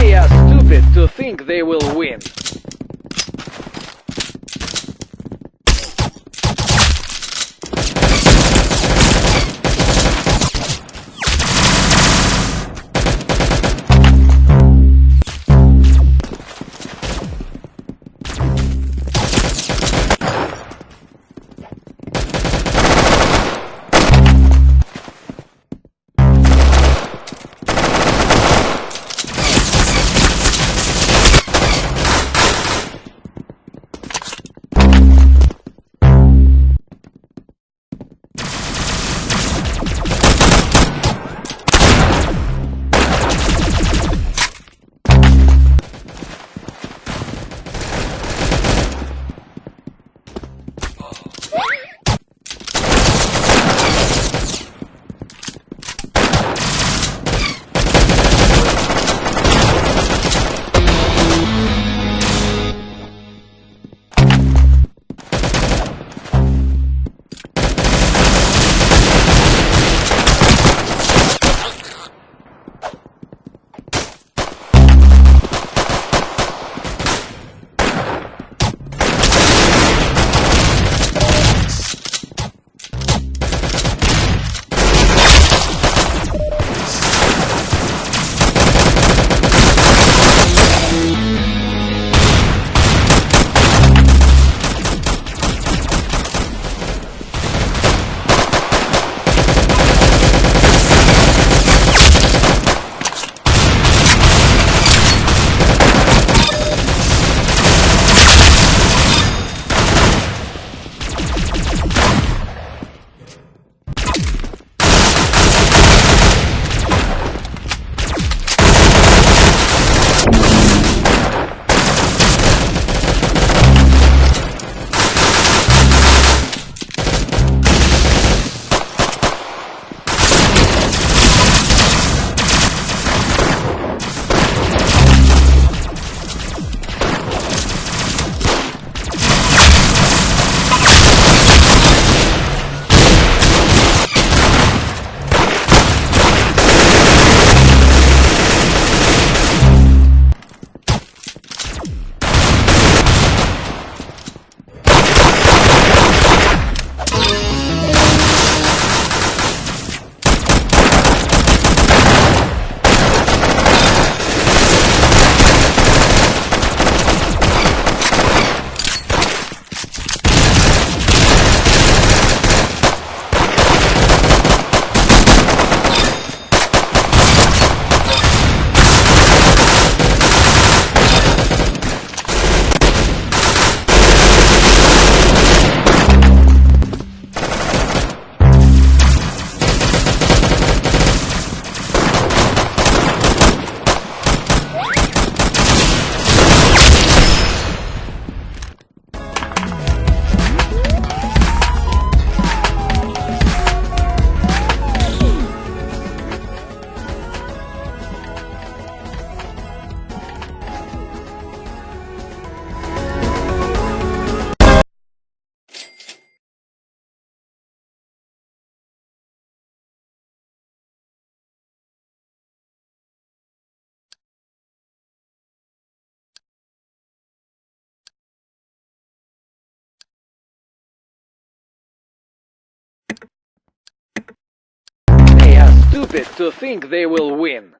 They are stupid to think they will win. Stupid to think they will win.